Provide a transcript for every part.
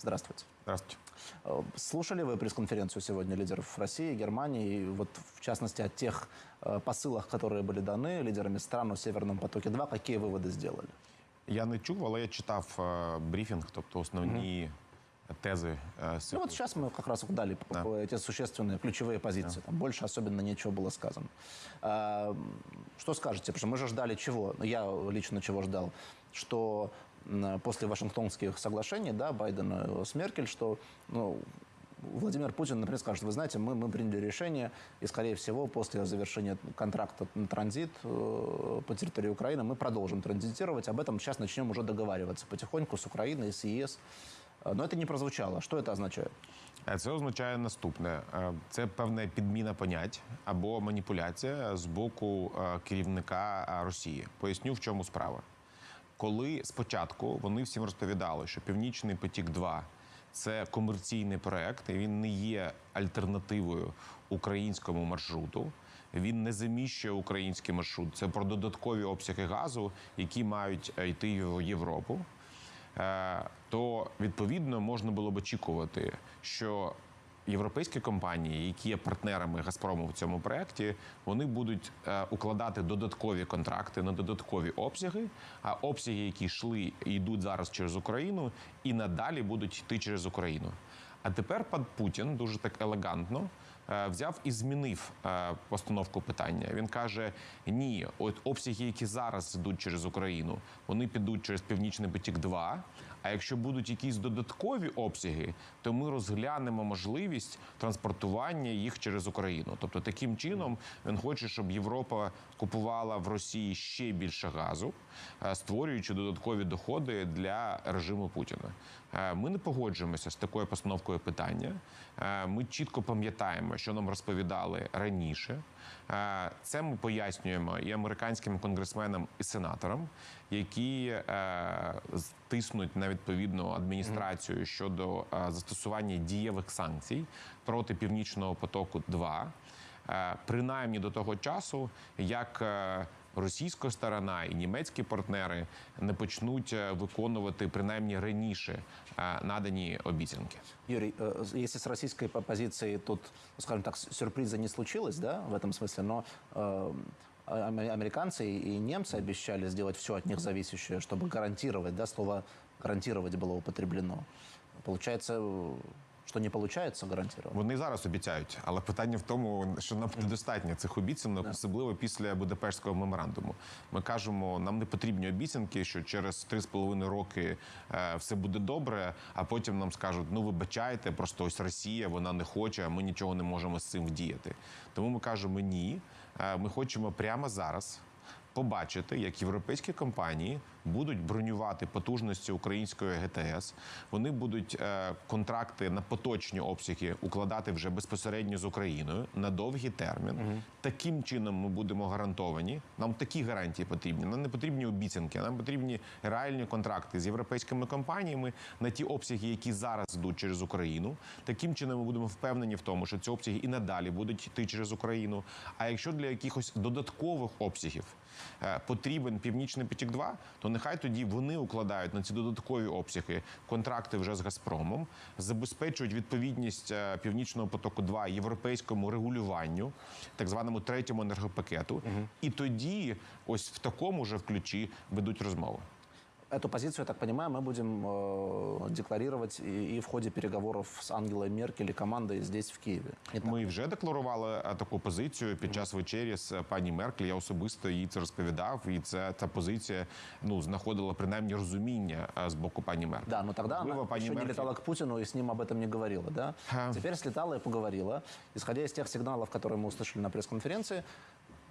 Здравствуйте. Здравствуйте. Э, Слушали вы пресс-конференцию сегодня лидеров России, Германии, и вот в частности о тех э, посылах, которые были даны лидерами стран о Северном потоке-2, какие выводы сделали? Я не чув, але я читав е, брифінг, тобто основні тези е, з Ну вот сейчас мы как раз дали Да. эти существенные ключевые позиции. Там больше особенно ничего было сказано. А, что скажете? Потому что мы же ждали чего? Ну, Я лично чего ждал? Что после Вашингтонских соглашений, да, Байдена с Меркель, что ну, Владимир Путин, например, скажет, вы знаете, мы, мы приняли решение, и, скорее всего, после завершения контракта на транзит э, по территории Украины мы продолжим транзитировать. Об этом сейчас начнем уже договариваться потихоньку с Украиной, с ЕС. Э, Но это не прозвучало. Что это означает? Е, Це означає наступне: Е, це певна підміна понять або маніпуляція з боку е, керівника е, Росії. Поясню, в чому справа. Коли спочатку вони всім розповідали, що Північний потік 2 це комерційний проект, і він не є альтернативою українському маршруту. Він не заміщує український маршрут. Це про додаткові обсяги газу, які мають е, йти в Європу. Е, то відповідно можна було б очікувати, що європейські компанії, які є партнерами Газпрому в цьому проєкті, вони будуть е, укладати додаткові контракти на додаткові обсяги, а обсяги, які йшли і йдуть зараз через Україну, і надалі будуть йти через Україну. А тепер пан Путін дуже так елегантно е, взяв і змінив е, постановку питання. Він каже: ні, от обсяги, які зараз йдуть через Україну, вони підуть через Північний потік 2 А якщо будуть якісь додаткові обсяги, то ми розглянемо можливість транспортування їх через Україну. Тобто, таким чином він хоче, щоб Європа купувала в Росії ще більше газу, е, створюючи додаткові доходи для режиму Путіна. Е, Ми не погоджуємося з такою постановкою питання. Е, Ми чітко пам'ятаємо, що нам розповідали раніше. Це ми пояснюємо і американським конгресменам і сенаторам, які е, з- тиснуть на відповідну адміністрацію щодо е, застосування дієвих санкцій проти північного потоку 2 Е, принаймні до того часу, як е, російська сторона і німецькі партнери не почнуть е, виконувати принаймні раніше е, надані обіцянки. Юрий, э, если с российской по- позиции тут, ну, скажем так, с- сюрприза не случилось, да, в этом смысле, но э, ам- американцы и немцы обещали сделать все от них зависящее, чтобы гарантировать, да, слово гарантировать было употреблено. Получается, э, что не получается гарантировать. Вони зараз обіцяють, але питання в тому, що нам недостатньо цих обіцянок, особливо після Будапештського меморандуму. Ми кажемо, нам не потрібні обіцянки, що через 3,5 роки е, все буде добре, а потім нам скажуть: ну вибачайте, просто ось Росія, вона не хоче, а ми нічого не можемо з цим вдіяти. Тому ми кажемо ні. Е, Ми хочемо прямо зараз побачити, як європейські компанії будуть бронювати потужності української ГТС. Вони будуть е, контракти на поточні обсяги укладати вже безпосередньо з Україною на довгий термін. Таким чином ми будемо гарантовані. Нам такі гарантії потрібні. Нам не потрібні обіцянки, нам потрібні реальні контракти з європейськими компаніями на ті обсяги, які зараз йдуть через Україну. Таким чином ми будемо впевнені в тому, що ці обсяги і надалі будуть йти через Україну. А якщо для якихось додаткових обсягів потрібен північний потік 2 то нехай тоді вони укладають на ці додаткові обсяги контракти вже з Газпромом, забезпечують відповідність е, північного потоку 2 європейському регулюванню, так званому третьому енергопакету. І тоді, ось в такому же ключі ведуть розмови. Эту позицию, я так понимаю, мы будем э, декларировать и, и в ходе переговоров с Ангелой Меркель и командой здесь, в Киеве. Не так? Ми вже декларували е, таку позицію під час вечері з е, пані Меркель. Я особисто їй це розповідав, і це ця позиція ну знаходила принаймні розуміння е, з боку пані Меркель. Да, но тогда Можливо, она пані еще не Меркель- летала к Путину и с ним об этом не говорила, да? Ха. Теперь слетала и поговорила. Исходя из тех сигналов, которые мы услышали на пресс-конференции,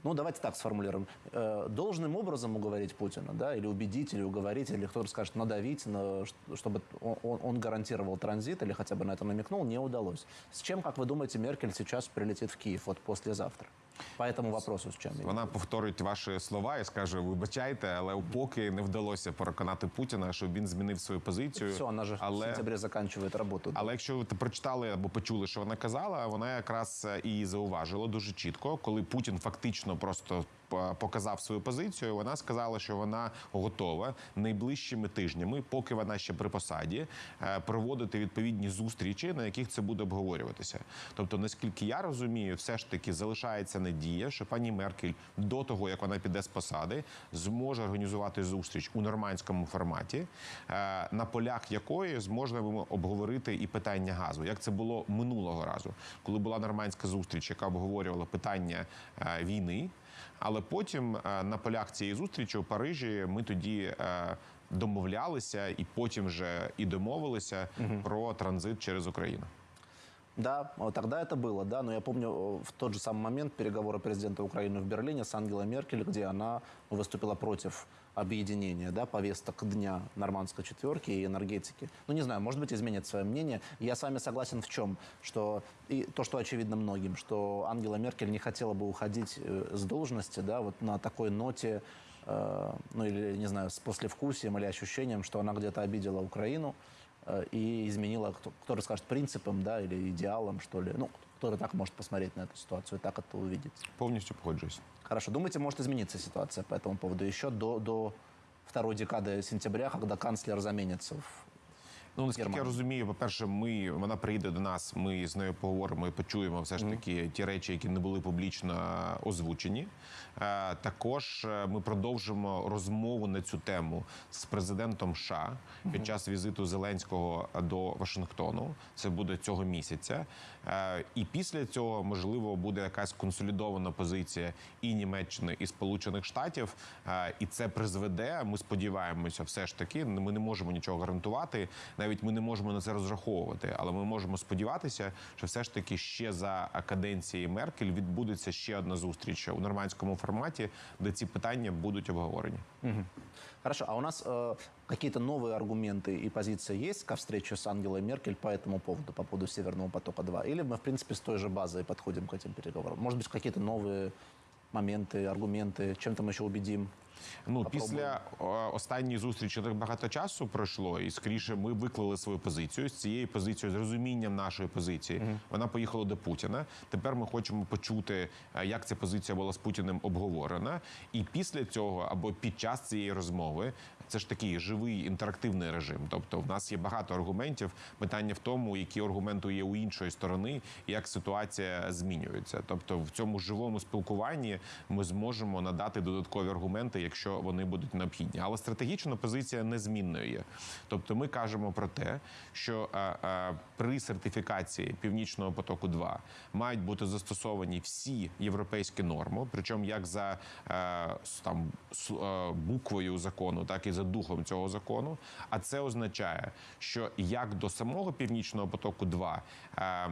ну, давайте так сформулируем. Э, должным образом уговорить Путина, да, или убедить, или уговорить, или кто-то скажет, надавить, на, чтобы он- он гарантировал транзит, или хотя бы на это намекнул, не удалось. С чем, как вы думаете, Меркель сейчас прилетит в Киев, вот послезавтра? По этому вопросу с чем? Вона повторить ваші слова і скаже: вибачайте, але поки не вдалося переконати Путіна, щоб він змінив свою позицію. Все, вона ж але... в але закінчує роботу. Але якщо ви прочитали або почули, що вона казала, вона якраз і зауважила дуже чітко, коли Путін фактично просто показав свою позицію. Вона сказала, що вона готова найближчими тижнями, поки вона ще при посаді, е, проводити відповідні зустрічі, на яких це буде обговорюватися. Тобто, наскільки я розумію, все ж таки залишається надія, що пані Меркель до того, як вона піде з посади, зможе організувати зустріч у нормандському форматі, е, на полях якої зможемо обговорити і питання газу, як це було минулого разу, коли була нормандська зустріч, яка обговорювала питання е, війни. Але потім е, на полях цієї зустрічі у Парижі ми тоді е, домовлялися і потім вже і домовилися про транзит через Україну. Да, вот тогда это было, да, но я помню э, в тот же самый момент переговоры президента Украины в Берлине с Ангелой Меркель, где она ну, выступила против объединения, да, повесток дня нормандской четверки и энергетики. Ну, не знаю, может быть, изменит свое мнение. Я с вами согласен в чем, что и то, что очевидно многим, что Ангела Меркель не хотела бы уходить э, с должности, да, вот на такой ноте, э, ну, или, не знаю, с послевкусием или ощущением, что она где-то обидела Украину, э, и изменила, кто, кто скажет, принципам, да, или идеалам, что ли. Ну, кто так может посмотреть на эту ситуацию и так это увидеть. Повністю погоджуюсь. Хорошо, думаете, может измениться ситуация по этому поводу еще до, до второй декады сентября, когда канцлер заменится в Ну наскільки я розумію, по-перше, ми вона прийде до нас. Ми з нею поговоримо і почуємо все ж таки ті речі, які не були публічно озвучені. Е, Також е, ми продовжимо розмову на цю тему з президентом США під час візиту Зеленського до Вашингтону. Це буде цього місяця. Е, І після цього можливо буде якась консолідована позиція і Німеччини, і Сполучених Штатів. І це призведе. Ми сподіваємося, все ж таки. Ми не можемо нічого гарантувати Навіть ми не можемо на це розраховувати, але ми можемо сподіватися, що все ж таки ще за каденції Меркель відбудеться ще одна зустріч у нормандському форматі, де ці питання будуть обговорені. Хорошо, а у нас э, какие-то новые аргументы и позиция есть ко встрече с Ангелой Меркель по этому поводу, по поводу Северного потока-2? Или мы, в принципе, с той же базой подходим к этим переговорам? Может быть, какие-то новые моменты, аргументы, чем-то мы еще убедим? Ну після останньої зустрічі так багато часу пройшло, і скоріше ми виклали свою позицію з цією позицією, з розумінням нашої позиції. Вона поїхала до Путіна. Тепер ми хочемо почути, е, як ця позиція була з Путіним обговорена. І після цього або під час цієї розмови. Це ж такий живий інтерактивний режим. Тобто, в нас є багато аргументів. Питання в тому, які аргументи є у іншої сторони, і як ситуація змінюється. Тобто, в цьому живому спілкуванні ми зможемо надати додаткові аргументи, якщо вони будуть необхідні. Але стратегічна позиція незмінною є. Тобто, ми кажемо про те, що е, е, при сертифікації північного потоку 2 мають бути застосовані всі європейські норми, причому як за е, там буквою закону, так і за духом цього закону. А це означає, що як до самого північного потоку 2 е,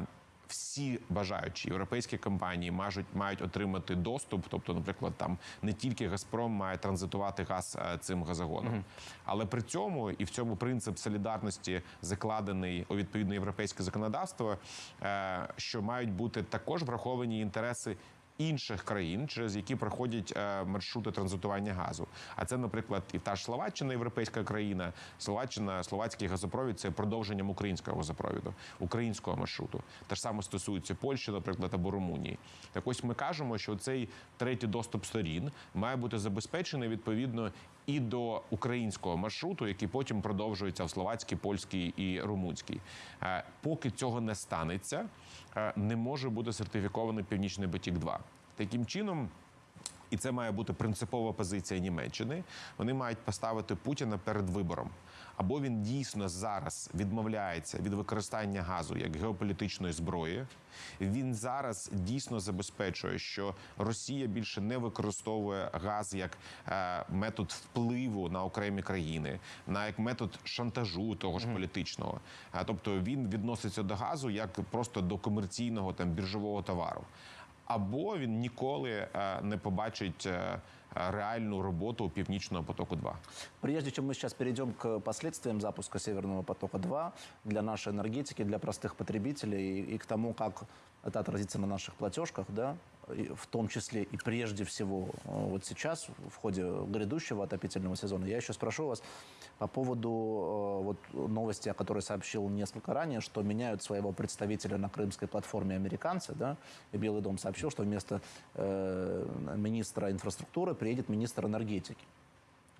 всі бажаючі європейські компанії мають, мають отримати доступ. Тобто, наприклад, там не тільки Газпром має транзитувати газ е, цим газогоном, але при цьому і в цьому принцип солідарності закладений у відповідне європейське законодавство, е, що мають бути також враховані інтереси. Інших країн, через які проходять е, маршрути транзитування газу, а це, наприклад, і та ж Словаччина, європейська країна, Словаччина, словацький газопровід це продовженням українського газопровіду, українського маршруту. Те ж саме стосується Польщі, наприклад, або Румунії. Так ось ми кажемо, що цей третій доступ сторін має бути забезпечений відповідно і до українського маршруту, який потім продовжується в словацькій, польській і румунській. Е, Поки цього не станеться, е, не може бути сертифікований Північний потік 2 Таким чином. І це має бути принципова позиція Німеччини. Вони мають поставити Путіна перед вибором. Або він дійсно зараз відмовляється від використання газу як геополітичної зброї. Він зараз дійсно забезпечує, що Росія більше не використовує газ як е, метод впливу на окремі країни, на як метод шантажу того ж політичного. Тобто він відноситься до газу як просто до комерційного там біржового товару або він ніколи е, не побачить е, реальну роботу північного потоку 2 Прежде чем мы сейчас перейдем к последствиям запуска Северного потока-2 для нашей энергетики, для простых потребителей и, и к тому, как это отразится на наших платежках, да, и в том числе и прежде всего э, вот сейчас, в ходе грядущего отопительного сезона, я еще спрошу вас по поводу э, вот новости, о которой сообщил несколько ранее, что меняют своего представителя на крымской платформе американцы, да, и Белый дом сообщил, что вместо э, министра инфраструктуры приедет министр энергетики.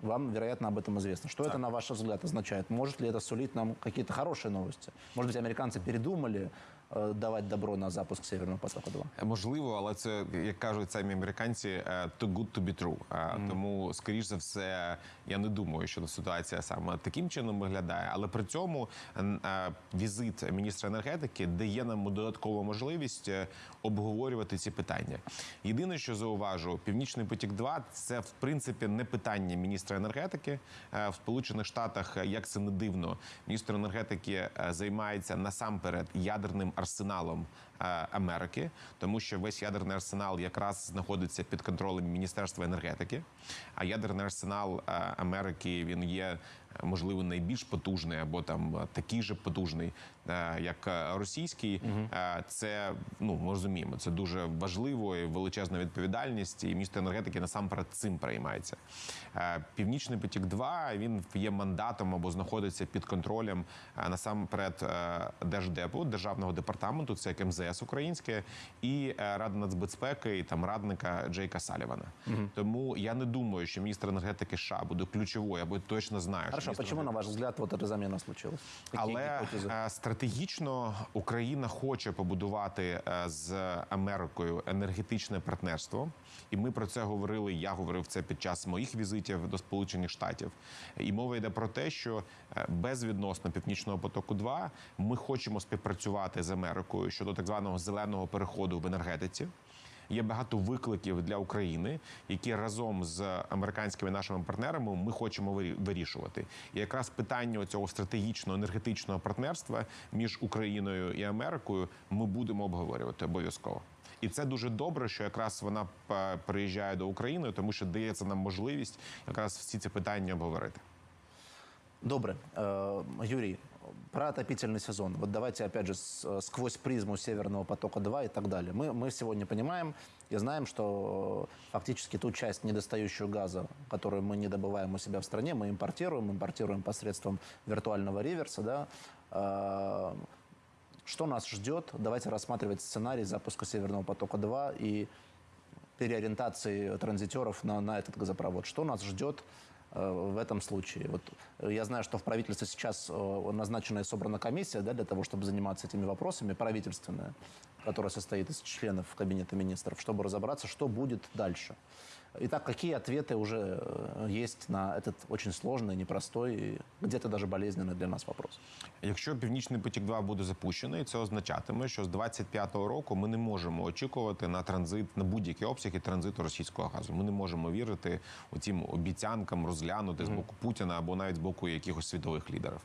Вам, вероятно, об этом известно. Что это, на ваш взгляд, означает? Может ли это сулить нам какие-то хорошие новости? Может быть, американцы передумали э, давать добро на запуск Северного потока-2? Можливо, але це як кажуть самі американці, е, too good to be true. Е, Тому, скоріш за все, я не думаю, що ситуація саме таким чином виглядає. Але при цьому е, візит міністра енергетики дає нам додаткову можливість е, обговорювати ці питання. Єдине, що зауважу, північний потік 2 це в принципі не питання міністра енергетики Е, в Сполучених Штатах. е, Як це не дивно, міністр енергетики е, займається насамперед ядерним арсеналом Америки, тому що весь ядерний арсенал якраз знаходиться під контролем Міністерства енергетики. А ядерний арсенал е, Америки він є е, можливо найбільш потужний або там е, такий же потужний, е, як е, російський. Е, Це ну ми розуміємо, це дуже важливо і величезна відповідальність. І міністр енергетики насамперед цим переймається. Е, Північний потік 2 він є мандатом або знаходиться під контролем е, насамперед е, держдепу державного департаменту, це як МЗС українське, і Ради Рада нацбезпеки, і там радника Джейка Салівана. Тому я не думаю, що міністр енергетики США буде ключовою, або точно знаю, Хорошо, що чому на ваш взгляд, вот эта заміна случилась? Але гипотезы? е, стратегічно Україна хоче побудувати е, з Америкою енергетичне партнерство, і ми про це говорили. Я говорив це під час моїх візитів до Сполучених Штатів. І мова йде про те, що е, безвідносно північного потоку 2 ми хочемо співпрацювати з Америкою щодо так званого зеленого переходу в енергетиці. Є багато викликів для України, які разом з американськими нашими партнерами ми хочемо вирішувати. І якраз питання цього стратегічного енергетичного партнерства між Україною і Америкою ми будемо обговорювати обов'язково. І це дуже добре, що якраз вона е, приїжджає до України, тому що дається нам можливість якраз всі ці питання обговорити. Добрый. Э, Юрий, про отопительный сезон. Вот давайте, опять же, с- э, сквозь призму Северного потока-2 и так далее. Мы, мы сегодня понимаем и знаем, что э, фактически ту часть недостающую газа, которую мы не добываем у себя в стране, мы импортируем, импортируем посредством виртуального реверса, да. Что нас ждет? Давайте рассматривать сценарий запуска Северного потока-2 и переориентации транзитеров на, на этот газопровод. Что нас ждет э, в этом случае? Вот, э, я знаю, что в правительстве сейчас э, назначена и собрана комиссия да, для того, чтобы заниматься этими вопросами, правительственная, которая состоит из членов Кабинета министров, чтобы разобраться, что будет дальше. Итак, какие ответы уже э, есть на этот очень сложный, непростой и где-то даже болезненный для нас вопрос? Якщо Північний потік 2 буде запущений, це означатиме, що з 25-го року ми не можемо очікувати на транзит на будь-які обсяги транзиту російського газу. Ми не можемо вірити у цим обіцянкам розглянути з боку Путіна або навіть з боку якихось світових лідерів.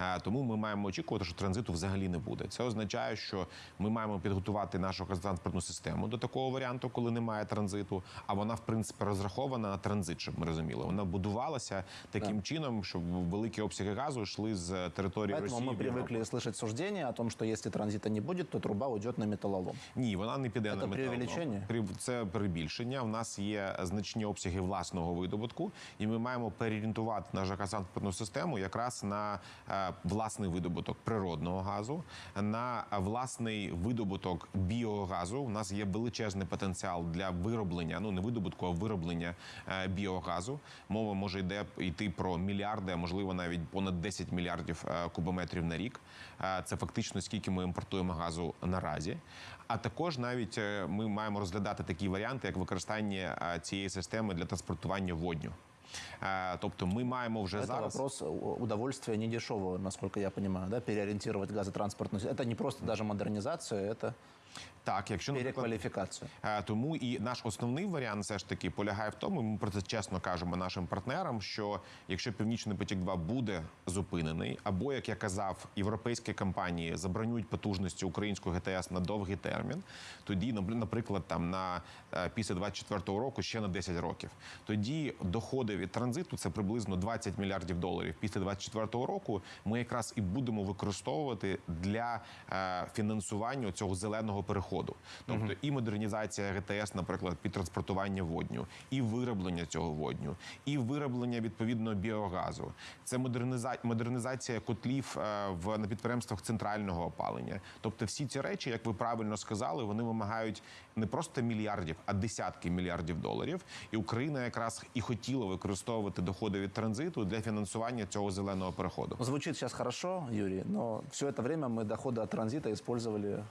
Е, Тому ми маємо очікувати, що транзиту взагалі не буде. Це означає, що ми маємо підготувати нашу газотранспортну систему до такого варіанту, коли немає транзиту. А вона, в принципі, розрахована на транзит, щоб ми розуміли. Вона будувалася таким чином, щоб великі обсяги газу йшли з території Поэтому Росії. мы в Європу. привыкли слышать суждения о том, что если транзита не будет, то труба уйдет на металлолом. Ні, вона не піде Це на метал. преувеличення? При- Це перебільшення. У нас є значні обсяги власного видобутку, і ми маємо переорієнтувати нашу газотранспортну систему якраз на е, власний видобуток природного газу, на власний видобуток біогазу. У нас є величезний потенціал для вироблення, ну не видобутку, а вироблення е, біогазу. Мова може йде йти про мільярди, а можливо навіть понад 10 мільярдів е, кубометрів на рік. Е, Це фактично скільки ми імпортуємо газу наразі. А також навіть ми маємо розглядати такі варіанти, як використання цієї системи для транспортування водню. Е, Тобто, ми маємо вже Это зараз вопрос у- удовольствия недешевого, насколько я понимаю, да, переориентировать газотранспортную. Это не просто даже модернизация, это так, якщо переквалификация. Е, Тому і наш основний варіант все ж таки полягає в тому. Ми про це чесно кажемо нашим партнерам. Що якщо Північний потік 2 буде зупинений, або як я казав, європейські компанії забронюють потужності українського ГТС на довгий термін, тоді нап- наприклад, там на е, після 24-го року ще на 10 років. Тоді доходи від транзиту, це приблизно 20 мільярдів доларів. Після 2024 року ми якраз і будемо використовувати для е, фінансування цього зеленого переходу, тобто і модернізація ГТС, наприклад, під транспортування водню, і вироблення цього водню, і вироблення відповідно біогазу. Це модерніза... модернізація котлів е, в на підприємствах центрального опалення. Тобто, всі ці речі, як ви правильно сказали, вони вимагають не просто мільярдів, а десятки мільярдів доларів. І Україна якраз і хотіла використовувати доходи від транзиту для фінансування цього зеленого переходу. Ну, Звучит сейчас хорошо, Юрий, но все это время мы доходы от транзита использовали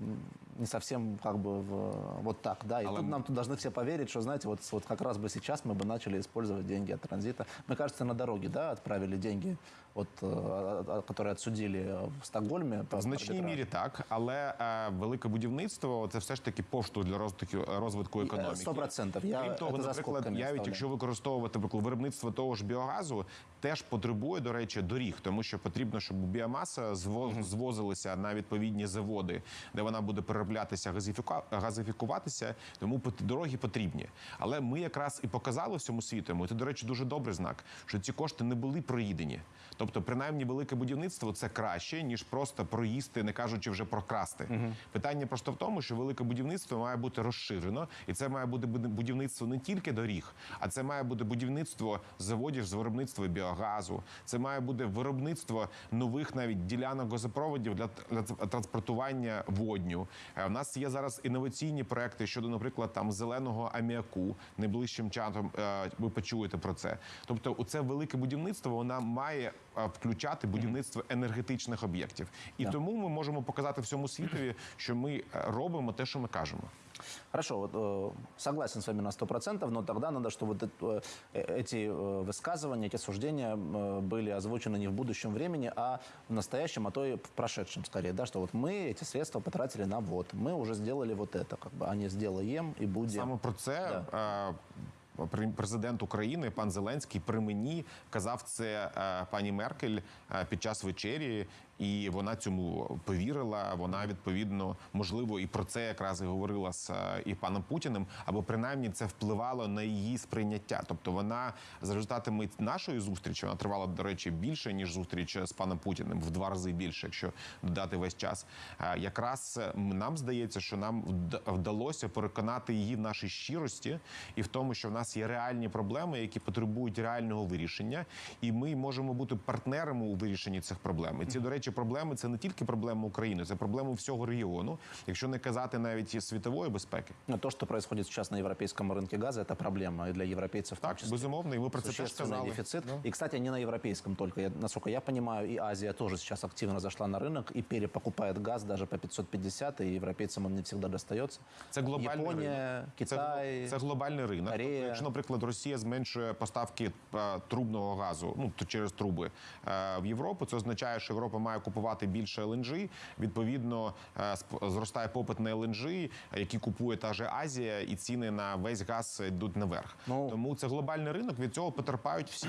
м, не совсем как бы в- вот так, да. И Але тут м- нам тут должны все поверить, что, знаете, вот, вот как раз бы сейчас мы бы начали использовать деньги от транзита. Мы, кажется, на дороге, да, отправили деньги, от, э, а- а- которые отсудили в Стокгольме. по В значній арбитражу. мірі так, але е, велике будівництво це все ж таки поштовх для розвитку розвитку І, е, економіки. 100%. Я Крім того, це за наприклад, скобками навіть ставлю. якщо використовувати наприклад, виробництво того ж біогазу, теж потребує, до речі, доріг, тому що потрібно, щоб біомаса зво- звозилася на відповідні заводи, де вона буде перероблятися, газифікуватися. Тому дороги потрібні. Але ми якраз і показали всьому світу. і Це, до речі, дуже добрий знак, що ці кошти не були проїдені. Тобто, принаймні, велике будівництво це краще ніж просто проїсти, не кажучи вже про красти. Питання просто в тому, що велике будівництво має бути розширено, і це має бути будівництво не тільки доріг, а це має бути будівництво заводів з виробництва біогазу. Це має бути виробництво нових навіть ділянок газопроводів для транспортування водню. Е, У нас є зараз інноваційні проекти щодо, наприклад, там зеленого аміаку. Найближчим часом е, ви почуєте про це. Тобто, у це велике будівництво вона має е, включати будівництво енергетичних об'єктів, і тому ми можемо показати всьому світові, що ми е, робимо те, що ми кажемо. Хорошо, вот, э, согласен с вами на 100%, но тогда надо, чтобы вот это, э, эти э, высказывания, эти суждения э, были озвучены не в будущем времени, а в настоящем, а то и в прошедшем скорее, да, что вот мы эти средства потратили на вот, мы уже сделали вот это, как бы, а не сделаем и будем. Саме про це е, пр- президент України пан Зеленський при мені казав це е, пані Меркель е, під час вечері, і вона цьому повірила. Вона відповідно можливо і про це якраз і говорила з е, і паном Путіним, або принаймні це впливало на її сприйняття. Тобто вона за результатами нашої зустрічі вона тривала до речі більше ніж зустріч з паном Путіним в два рази більше, якщо додати весь час. Е, Якраз е, нам здається, що нам вд- вдалося переконати її в нашій щирості і в тому, що в нас є реальні проблеми, які потребують реального вирішення, і ми можемо бути партнерами у вирішенні цих проблем. І ці, до речі, проблеми це не тільки проблема України, це проблема всього регіону, якщо не казати навіть і світової безпеки. Ну, То, что происходит сейчас на европейском рынке газа, это проблема и для европейцев в том Так, числе. безумовно, і ми про це теж Существенный сказали. дефицит. И, кстати, не на европейском только. Я, насколько я понимаю, и Азия тоже сейчас активно зашла на рынок и перепокупает газ даже по 550, и европейцам он не всегда достается. Це глобальний Япония, ринок. Китай. Це, це глобальний ринок. Корея. Тобто, якщо, наприклад, Росія зменшує поставки е, трубного газу, ну то через труби е, в Європу, це означає, що Європа має купувати більше ЛНЖ. Відповідно, е, сп- зростає попит на ЛНЖ, який купує та же Азія, і ціни на весь газ йдуть наверх. Ну, Тому це глобальний ринок. Від цього потерпають всі.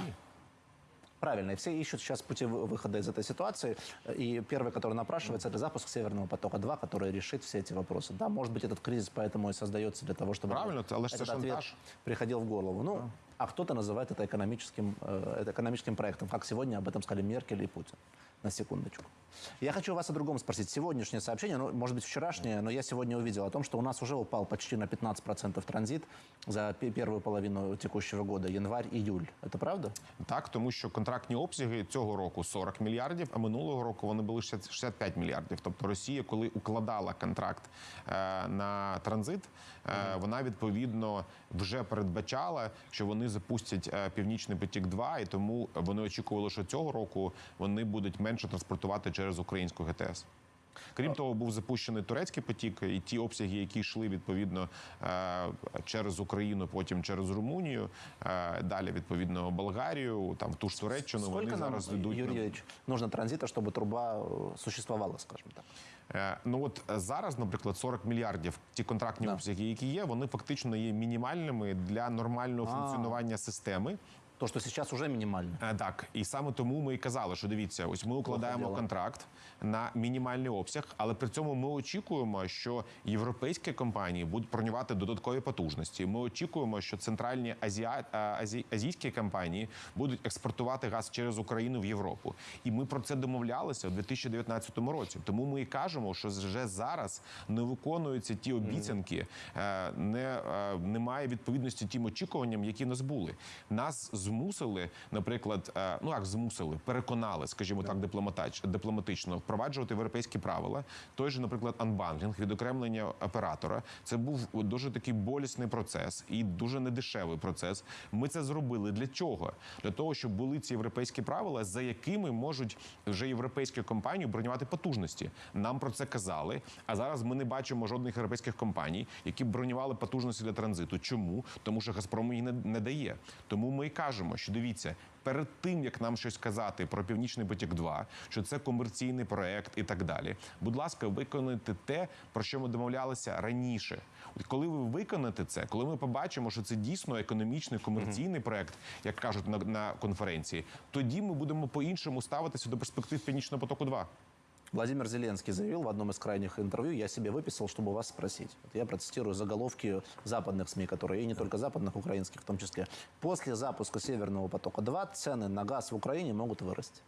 Правильно, и все ищут сейчас пути вы- выхода из этой ситуации. И первый, который напрашивается, это запуск Северного потока-2, который решит все эти вопросы. Да, может быть, этот кризис поэтому и создается для того, чтобы Правильно, это- але ж це этот ответ шантаж. приходил в голову. Ну, а кто-то называет это экономическим, э, это экономическим проектом, как сегодня об этом сказали Меркель и Путин. На секундочку. Я хочу вас о другом спросить. Сегодняшнее сообщение, ну, может быть, вчерашнее, но я сегодня увидел о том, что у нас уже упал почти на 15% транзит за пе- первую половину текущего года, январь-июль. Это правда? Так, тому що контрактні обсяги цього року 40 мільярдів, а минулого року вони були 60 65 мільярдів. Тобто Росія, коли укладала контракт е, на транзит, е, вона відповідно вже передбачала, що вони запустять е, північний потік 2 і тому вони очікували, що цього року вони будуть менше транспортувати через українську ГТС. Крім того, був запущений турецький потік, і ті обсяги, які йшли відповідно е, через Україну, потім через Румунію, е, далі відповідно Болгарію, там в ту ж Туреччину. Сколько Вони нам, зараз йдуть. На- нужно транзита, чтобы труба э, существовала, скажем так? Е, Ну от зараз, наприклад, 40 мільярдів ті контрактні Да. обсяги, які є, вони фактично є мінімальними для нормального А. функціонування системи. То, что сейчас уже минимально. Е, Так, і саме тому ми і казали, що дивіться, ось ми укладаємо контракт на мінімальний обсяг, але при цьому ми очікуємо, що європейські компанії будуть бронювати додаткові потужності. Ми очікуємо, що центральні азіа... а, азі... азійські компанії будуть експортувати газ через Україну в Європу. І ми про це домовлялися у 2019 році. Тому ми і кажемо, що вже зараз не виконуються ті обіцянки, е, не, е, немає відповідності тим очікуванням, які нас були. Нас змусили, наприклад, е, ну як змусили, переконали, скажімо так, дипломатично впроваджувати європейські правила. Той же, наприклад, анбанклінг, відокремлення оператора. Це був дуже такий болісний процес і дуже недешевий процес. Ми це зробили для чого? Для того, щоб були ці європейські правила, за якими можуть вже європейські компанії бронювати потужності. Нам про це казали. А зараз ми не бачимо жодних європейських компаній, які бронювали потужності для транзиту. Чому? Тому що Газпром їх не, не дає. Тому ми і кажемо, що дивіться. Перед тим як нам щось казати про північний потік 2 що це комерційний проект і так далі. Будь ласка, виконуйте те, про що ми домовлялися раніше. От коли ви виконаєте це, коли ми побачимо, що це дійсно економічний комерційний проект, як кажуть на, на конференції, тоді ми будемо по-іншому ставитися до перспектив північного потоку 2 Владимир Зеленский заявил в одном из крайних интервью, я себе выписал, чтобы вас спросить. Вот я процитирую заголовки западных СМИ, которые, и не только западных, украинских в том числе. После запуска Северного потока-2 цены на газ в Украине могут вырасти.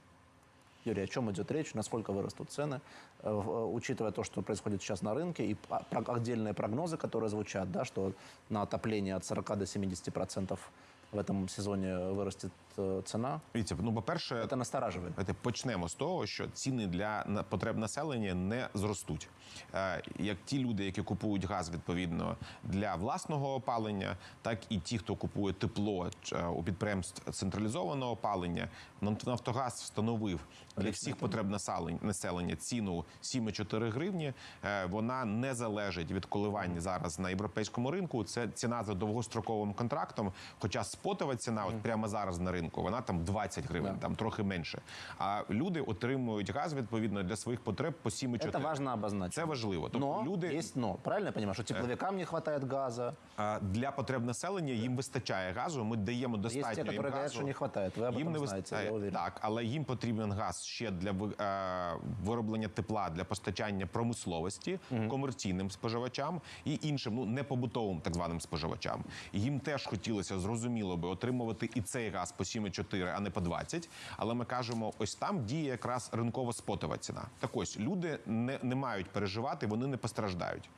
Юрий, о чем идет речь? Насколько вырастут цены, э, э, учитывая то, что происходит сейчас на рынке, и отдельные прогнозы, которые звучат, да, что на отопление от 40 до 70 процентов в этом сезоне вырастет э, цена. Дивіться, ну по-перше, Это настораживает. Давайте почнемо з того, що ціни для на- потреб населення не зростуть. Е, Як ті люди, які купують газ відповідно для власного опалення, так і ті, хто купує тепло е, у підприємств централізованого опалення. Нам- Нафтогаз встановив для всіх потреб населень- населення ціну 7,4 гривні. Е, Вона не залежить від коливань зараз на європейському ринку. Це ціна за довгостроковим контрактом. Хоча спотова ціна, от прямо зараз на ринку, вона там 20 гривень, Да. там трохи менше. А люди отримують газ відповідно для своїх потреб по 7,4. Это важно обозначить. Це важливо. Тобто Но люди есть но. Правильно я понимаю, что тепловикам не хватает газа? а, для потреб населення їм вистачає газу. Ми даємо достатньо Есть те, їм которые говорят, газу. что не хватает. Вы об Їм этом не знаете, вистачає я уверен. так, але їм потрібен газ ще для ви- е, вироблення тепла для постачання промисловості, комерційним споживачам і іншим, ну не побутовим так званим споживачам. І їм теж хотілося зрозуміло би отримувати і цей газ по 7,4, а не по 20. Але ми кажемо, ось там діє якраз ринкова спотова ціна. Так ось люди не, не мають переживати, вони не постраждають.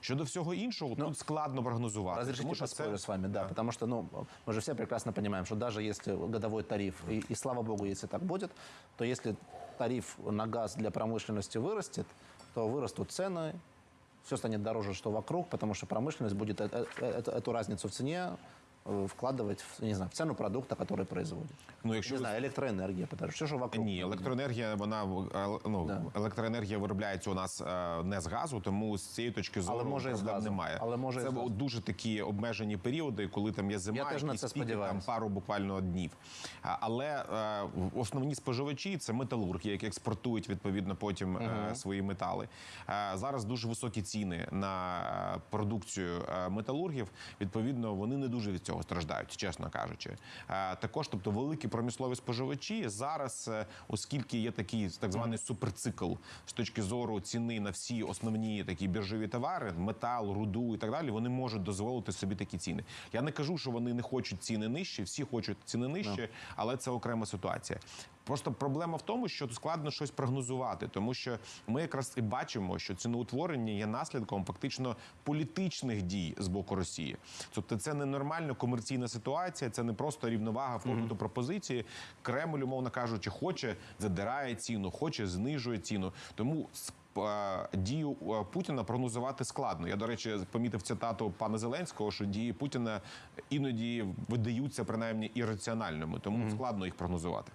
Щодо всього іншого, тут складно прогнозувати. Разрешите тому що поспорю це с вами, да, потому что, ну, мы же все прекрасно понимаем, что даже если годовой тариф, и, и слава богу, если так будет, то если тариф на газ для промышленности вырастет, то вырастут цены, все станет дороже, что вокруг, потому что промышленность будет э- э- э- эту разницу в цене э, вкладывать в, не знаю, в цену продукта, который производит. Ну, якщо не ви- знаю, электроэнергия, потому что же вокруг. Ні, електроенергія, вона е, ну Да. електроенергія виробляється у нас е, не з газу, тому з цієї точки зору може, і з проблем газу. немає. Але може, і це з газу. дуже такі обмежені періоди, коли там є зима, Я теж на якісь це піки, там сподіваюся. пару буквально днів. А, Але е, основні споживачі це металурги, які експортують відповідно потім е, свої метали. Е, зараз дуже високі ціни на е, продукцію е, металургів. Відповідно, вони не дуже від цього страждають, чесно кажучи. Е, також, тобто, великі промислові споживачі зараз, е, оскільки є такий так званий суперцикл з точки зору ціни на всі основні такі біржові товари, метал, руду і так далі, вони можуть дозволити собі такі ціни. Я не кажу, що вони не хочуть ціни нижчі, всі хочуть ціни нижчі, але це окрема ситуація. Просто проблема в тому, що складно щось прогнозувати, тому що ми якраз і бачимо, що ціноутворення є наслідком фактично політичних дій з боку Росії. Тобто, це не нормальна комерційна ситуація, це не просто рівновага попиту пропозиції. Кремль, умовно кажучи, хоче задирає ціну, хоче знижує ціну. Тому е, дію е, Путіна прогнозувати складно. Я, до речі, помітив цитату пана Зеленського, що дії Путіна іноді видаються принаймні ірраціональними, тому складно їх прогнозувати.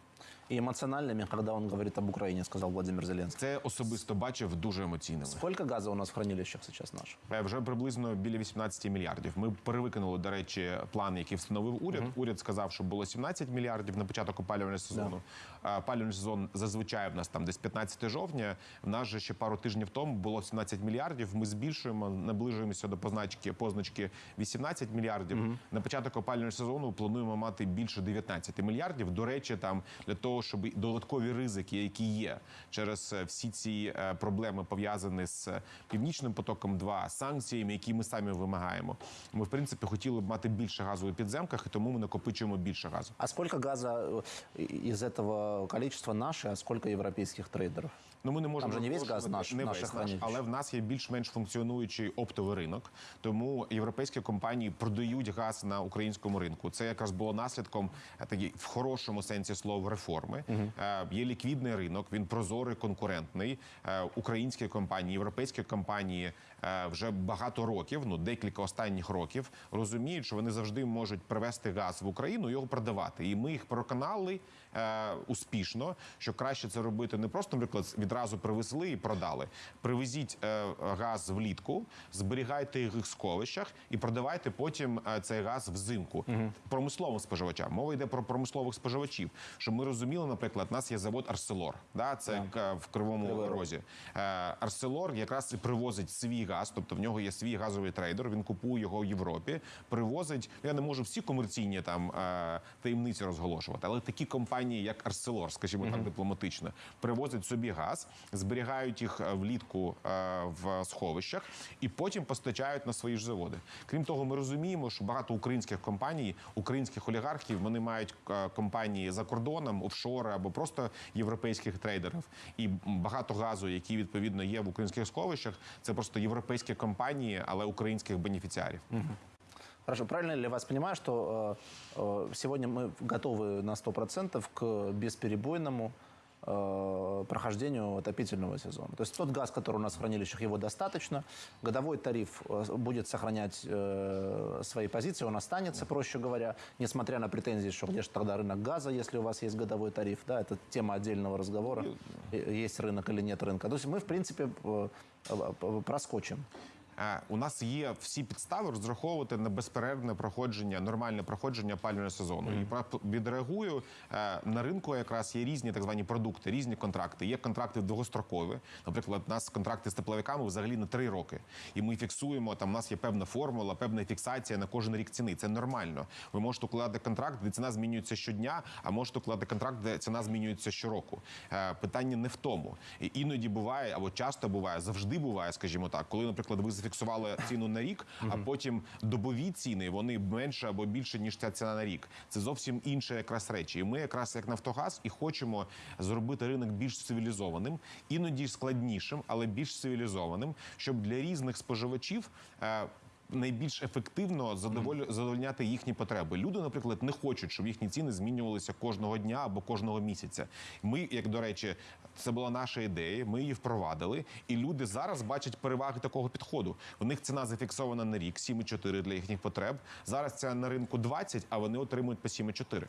И эмоциональными, когда он говорит об Украине, сказал Владимир Зеленский. Це особисто бачив дуже емоційними. Сколько газа у нас в хранилищах сейчас наших? Е, Вже приблизно біля 18 мільярдів. Ми перевикинули, до речі, план, який встановив уряд. Уряд сказав, що було 17 мільярдів на початок опалювального сезону. А Опалювальний сезон зазвичай в нас там десь 15 жовтня. В нас же ще пару тижнів тому було 17 мільярдів. Ми збільшуємо, наближуємося до позначки позначки 18 мільярдів. На початок опалювального сезону плануємо мати більше 19 мільярдів. До речі, там для того, щоб і додаткові ризики, які є через е, всі ці е, проблеми пов'язані з е, північним потоком, 2 санкціями, які ми самі вимагаємо. Ми в принципі хотіли б мати більше газу у підземках, і тому ми накопичуємо більше газу. А сколько газа із цього количества наше? а сколько європейських трейдеров? Ну ми не можемо Там же не весь газ наш- не весь наш, але в нас є більш-менш функціонуючий оптовий ринок. Тому європейські компанії продають газ на українському ринку. Це якраз було наслідком е, такі в хорошому сенсі слова реформи. Е, Є ліквідний ринок, він прозорий, конкурентний. Е, Українські компанії, європейські компанії вже багато років, ну декілька останніх років, розуміють, що вони завжди можуть привезти газ в Україну і його продавати. І ми їх переконали е, успішно, що краще це робити не просто, наприклад, відразу привезли і продали. Привезіть е, газ влітку, зберігайте їх в сховищах і продавайте потім е, цей газ взимку промисловим споживачам. Мова йде про промислових споживачів. Щоб ми розуміли, наприклад, у нас є завод Арселор, да, це к- в Кривому. Розі. Е, Арселор якраз і привозить свій газ, тобто в нього є свій газовий трейдер. Він купує його в Європі, привозить. Я не можу всі комерційні там е, таємниці розголошувати, але такі компанії, як Арселор, скажімо так, дипломатично, привозять собі газ, зберігають їх е, влітку е, в сховищах і потім постачають на свої ж заводи. Крім того, ми розуміємо, що багато українських компаній, українських олігархів, вони мають компанії за кордоном, офшори або просто європейських трейдерів. І багато газу, який відповідно є в українських сховищах, це просто європейські компанії, але українських бенефіціарів. Хорошо, правильно ли я вас понимаю, что э, э, сегодня мы готовы на 100% к бесперебойному э, прохождению отопительного сезона? То есть тот газ, который у нас в хранилищах, его достаточно. Годовой тариф э, будет сохранять э, свои позиции, он останется, проще говоря, несмотря на претензии, что где же тогда рынок газа, если у вас есть годовой тариф. Да, это тема отдельного разговора, э, есть рынок или нет рынка. То есть мы, в принципе, э, э, проскочим. У нас є всі підстави розраховувати на безперервне проходження, нормальне проходження опалювального сезону. І про- відреагую е, на ринку. Якраз є різні так звані продукти, різні контракти. Є контракти довгострокові. Наприклад, у нас контракти з тепловиками взагалі на три роки. І ми фіксуємо там. У нас є певна формула, певна фіксація на кожен рік ціни. Це нормально. Ви можете укладати контракт, де ціна змінюється щодня, а можете укладати контракт, де ціна змінюється щороку. Е, Питання не в тому. І іноді буває, або часто буває, завжди буває, скажімо так, коли, наприклад, ви зафіксували ціну на рік, а потім добові ціни вони менше або більше ніж ця ціна на рік. Це зовсім інше якраз речі. І ми, якраз як Нафтогаз, і хочемо зробити ринок більш цивілізованим, іноді складнішим, але більш цивілізованим, щоб для різних споживачів. е, Найбільш ефективно задовольняти їхні потреби. Люди, наприклад, не хочуть, щоб їхні ціни змінювалися кожного дня або кожного місяця. Ми, як до речі, це була наша ідея. Ми її впровадили, і люди зараз бачать переваги такого підходу. У них ціна зафіксована на рік 7,4 для їхніх потреб. Зараз це на ринку 20, а вони отримують по 7,4.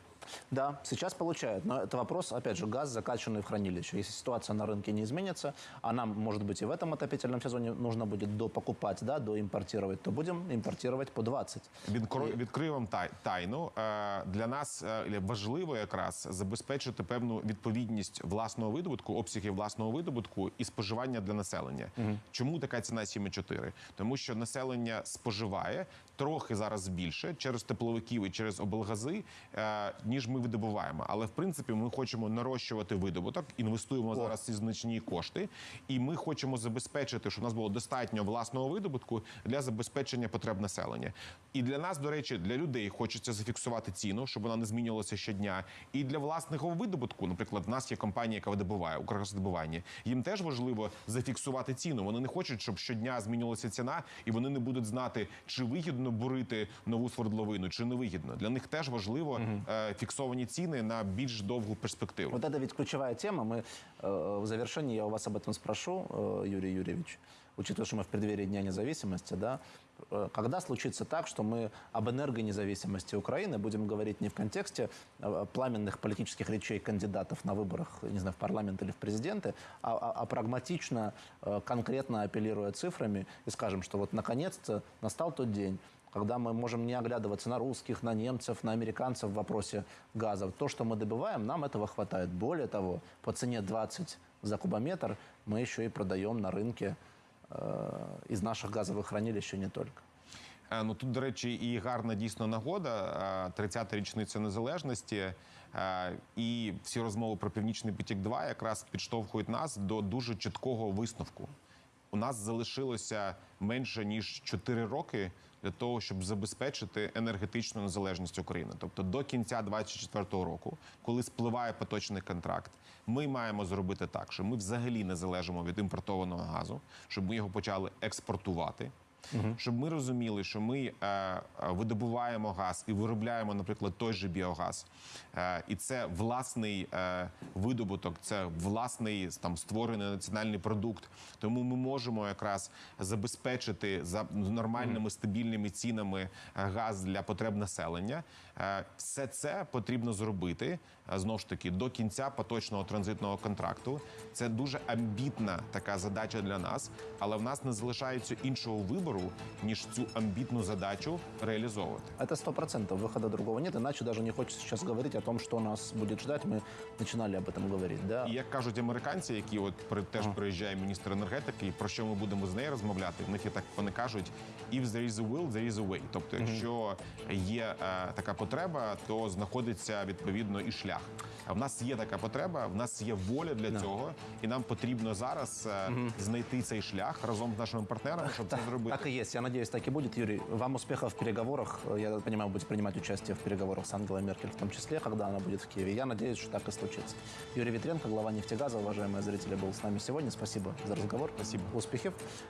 Да, сейчас получают. Но это вопрос, опять же, газ, закачанный в хранилище. Если ситуация на рынке не изменится, а нам, может быть, и в этом отопительном сезоне нужно будет допокупать, да, доимпортировать, то будем импортировать по 20. Відкро- Відкрию вам тай- тайну. Е, Для нас е, важливо якраз забезпечити певну відповідність власного видобутку, обсягів власного видобутку і споживання для населення. Чому така ціна 7,4? Тому що населення споживає трохи зараз більше через тепловиків і через облгази, е, ніж ми видобуваємо. Але в принципі ми хочемо нарощувати видобуток, інвестуємо зараз ці значні кошти, і ми хочемо забезпечити, щоб у нас було достатньо власного видобутку для забезпечення потреб населення. І для нас, до речі, для людей хочеться зафіксувати ціну, щоб вона не змінювалася щодня. І для власного видобутку, наприклад, в нас є компанія, яка видобуває Укргазвидобування. Їм теж важливо зафіксувати ціну. Вони не хочуть, щоб щодня змінювалася ціна, і вони не будуть знати, чи вигідно бурити нову свердловину, чи не вигідно. Для них теж важливо е, фіксовані ціни на більш довгу перспективу. Вот это ведь ключевая тема. Мы э, в завершении я у вас об этом спрошу, э, Юрий Юрьевич, учитывая, что мы в преддверии Дня независимости, да, э, когда случится так, что мы об энергонезависимости Украины будем говорить не в контексте э, пламенных политических речей кандидатов на выборах, не знаю, в парламент или в президенты, а, а- а прагматично, э, конкретно апеллируя цифрами и скажем, что вот наконец-то настал тот день, когда мы можем не оглядываться на русских, на немцев, на американцев в вопросе газа. То, что мы добываем, нам этого хватает. Более того, по цене 20 за кубометр мы еще и продаем на рынке э, из наших газовых хранилищ и не только. Е, Ну тут, до речі, і гарна дійсно нагода. е, 30-та річниця незалежності. е, І всі розмови про північний потік 2 якраз підштовхують нас до дуже чіткого висновку. У нас залишилося менше ніж 4 роки для того, щоб забезпечити енергетичну незалежність України. Тобто до кінця 2024 року, коли спливає поточний контракт, ми маємо зробити так, що ми взагалі не залежимо від імпортованого газу, щоб ми його почали експортувати. Щоб ми розуміли, що ми е, е, видобуваємо газ і виробляємо, наприклад, той же біогаз, е, і це власний е, видобуток, це власний там створений національний продукт. Тому ми можемо якраз забезпечити за нормальними стабільними цінами е, газ для потреб населення. Е, все це потрібно зробити е, знову ж таки до кінця поточного транзитного контракту. Це дуже амбітна така задача для нас, але в нас не залишається іншого вибору ніж цю амбітну задачу реалізовувати. Это сто процентов, выхода другого нет, иначе даже не хочется сейчас говорить о том, что нас будет ждать. Мы начинали об этом говорить. Да? І як кажуть американці, які от при теж приїжджає міністр енергетики, і про що ми будемо з нею розмовляти? В них є так вони кажуть: if there is a will, there is a way. Тобто, якщо є е, така потреба, то знаходиться відповідно і шлях. А в нас є така потреба, в нас є воля для цього, і нам потрібно зараз е, знайти цей шлях разом з нашими партнерами, щоб це зробити. Так и есть. Я надеюсь, так и будет. Юрий, вам успехов в переговорах. Я понимаю, вы будете принимать участие в переговорах с Ангелой Меркель, в том числе, когда она будет в Киеве. Я надеюсь, что так и случится. Юрий Витренко, глава нефтегаза, уважаемые зрители, был с нами сегодня. Спасибо за разговор. Спасибо. Успехов.